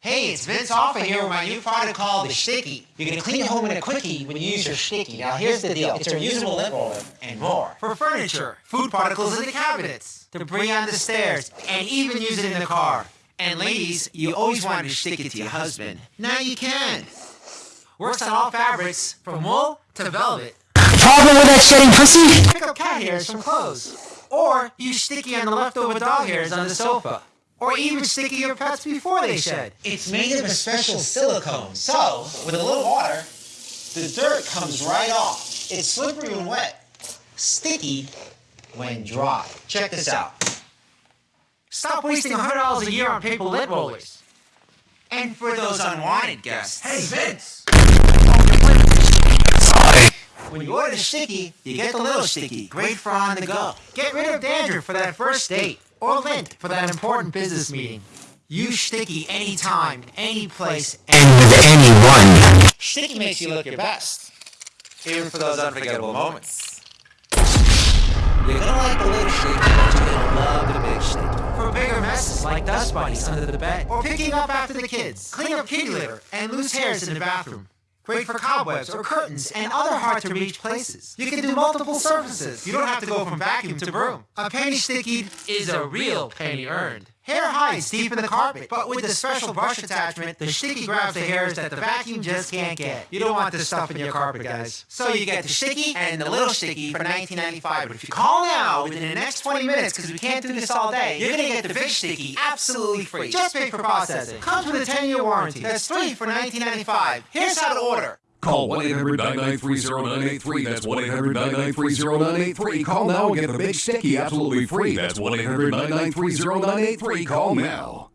Hey, it's Vince Offer here with my new product called the Sticky. You can clean your home in a quickie when you use your Sticky. Now here's the deal. It's a reusable lint roller and more. For furniture, food particles in the cabinets, debris on the stairs, and even use it in the car. And ladies, you always wanted to stick it to your husband. Now you can. Works on all fabrics, from wool to velvet. Problem with that shedding pussy? Pick up cat hairs from clothes. Or use sticky on the leftover dog hairs on the sofa. Or even sticky your pets before they shed. It's made of a special silicone. So, with a little water, the dirt comes right off. It's slippery when wet. Sticky when dry. Check this out. Stop wasting $100 a year on paper lint rollers. And for those unwanted guests. Hey, Vince! When you order the sticky, you get the little sticky. Great for on the go. Get rid of dandruff for that first date. Or lint for that important business meeting. Use sticky anytime, any place, And with anyone. Sticky makes you look your best. Even for those unforgettable moments. You're gonna like the little sticky, but you're gonna love the big sticky. For bigger messes like dust bunnies under the bed. Or picking up after the kids. Clean up kitty litter and loose hairs in the bathroom. Great for cobwebs or curtains and other hard to reach places. You can do multiple surfaces. You don't have to go from vacuum to broom. A penny stickied is a real penny earned. Hair hides deep in the carpet, but with the special brush attachment, the sticky grabs the hairs that the vacuum just can't get. You don't want this stuff in your carpet, guys. So you get the sticky and the little sticky for $19.95. But if you call now within the next 20 minutes, because we can't do this all day, you're gonna get the big sticky absolutely free. Just pay for processing. Comes with a 10-year warranty. That's three for $19.95. Here's how to order. Call 1 800 993 0983. That's 1 800 993 0983. Call now and get the big sticky absolutely free. That's 1 800 993 0983. Call now.